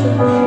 church.